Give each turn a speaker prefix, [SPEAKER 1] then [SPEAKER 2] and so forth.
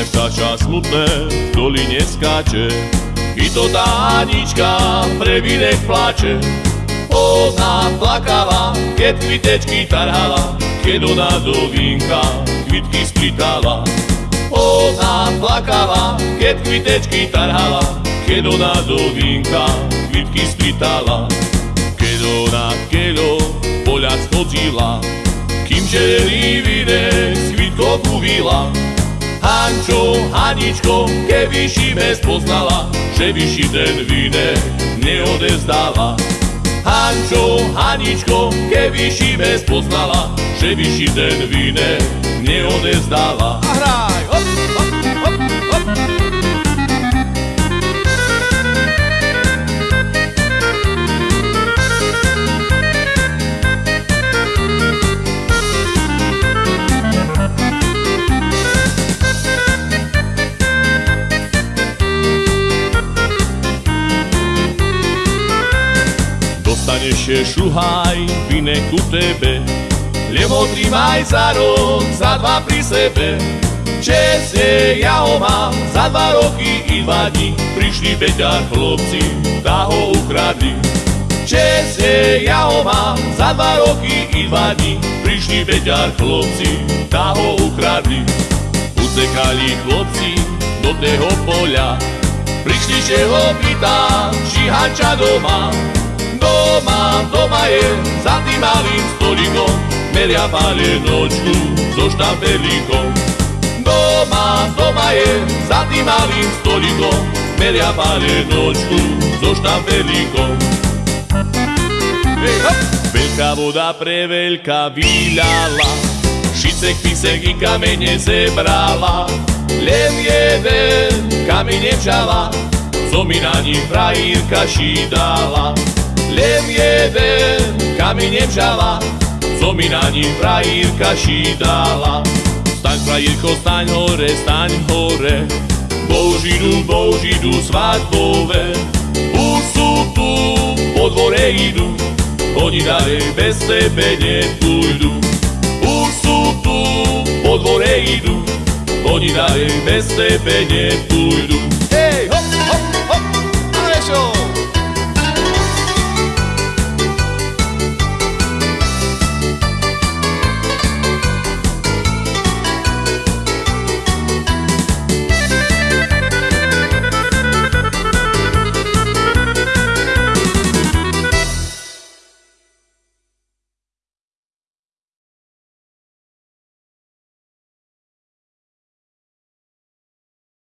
[SPEAKER 1] Dievčatá smutné v doline skáče, i to tá Anička pre vydech plače. Ona plakala, keď kvitečky tarhala, keď ona do vínka kvitky splitala. Ona plakala, keď kvitečky tarhala, keď ona do vínka kvitky splitala. Keď ona, keď poľa schodila, kým černý vydech s kvitkou uvila. Hančo, Haničko, keby si bez poznala, že by si ten vydech neodezdáva. Hančo, Haničko, keby si bez poznala, že by si ten vydech neodezdáva.
[SPEAKER 2] A hraj,
[SPEAKER 1] Dostaneš je šuhaj, vine ku tebe, lebo trimaj za rok, za dva pri sebe. Česne ja ho mám, za dva roky i dva dní, prišli beťar chlopci, tá ho ukradli. Česne ja ho mám, za dva roky i dva dní, prišli beťar chlopci, tá ho ukradli. Utekali chlopci do toho poľa, prišli, že ho pýta, či hanča doma, Doma, doma je za tým malým stolikom, meria palenočku so štampelíkom. Doma, doma je za tým malým stolikom, meria palenočku so štampelíkom.
[SPEAKER 2] Hej, hop.
[SPEAKER 1] Veľká voda pre veľká vyľala, šicek, pisek i kamene zebrala. Len jeden kameň nevžala, co mi na. Len jeden kameň nevžala, co mi na ním frajírka šídala. Staň, frajírko, staň hore, staň hore, Božidu, Božidu svadbové. Už sú tu, po dvore idú, oni ďalej bez tebe nepôjdu. Už sú tu, po dvore idú, oni ďalej bez tebe nepôjdu.